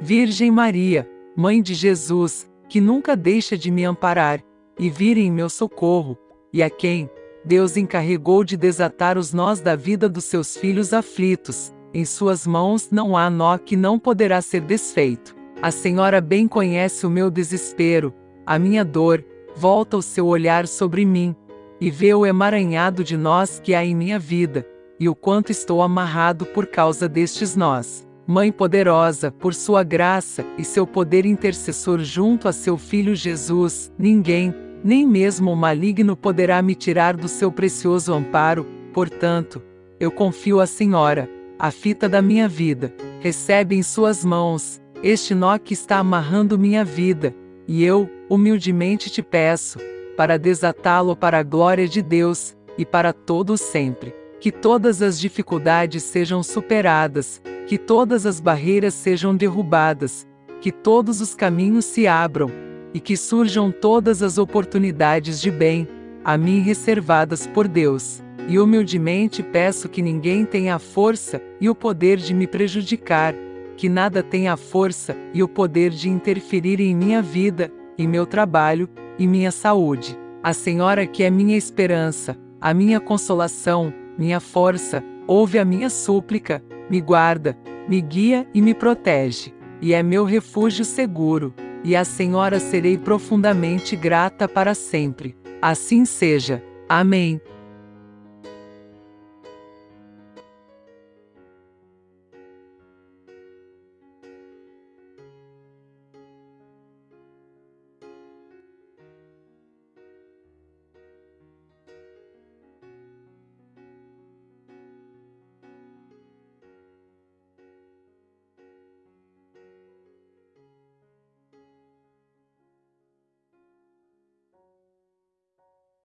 Virgem Maria, Mãe de Jesus, que nunca deixa de me amparar, e vir em meu socorro, e a quem Deus encarregou de desatar os nós da vida dos seus filhos aflitos, em suas mãos não há nó que não poderá ser desfeito. A Senhora bem conhece o meu desespero, a minha dor, volta o seu olhar sobre mim, e vê o emaranhado de nós que há em minha vida, e o quanto estou amarrado por causa destes nós. Mãe poderosa, por sua graça e seu poder intercessor junto a seu Filho Jesus, ninguém, nem mesmo o maligno poderá me tirar do seu precioso amparo, portanto, eu confio à Senhora, a fita da minha vida, recebe em suas mãos, este nó que está amarrando minha vida, e eu, humildemente te peço, para desatá-lo para a glória de Deus, e para todo sempre. Que todas as dificuldades sejam superadas, que todas as barreiras sejam derrubadas, que todos os caminhos se abram, e que surjam todas as oportunidades de bem, a mim reservadas por Deus. E humildemente peço que ninguém tenha a força e o poder de me prejudicar, que nada tenha a força e o poder de interferir em minha vida, em meu trabalho e minha saúde. A Senhora que é minha esperança, a minha consolação, minha força, ouve a minha súplica, me guarda, me guia e me protege, e é meu refúgio seguro, e a Senhora serei profundamente grata para sempre. Assim seja. Amém.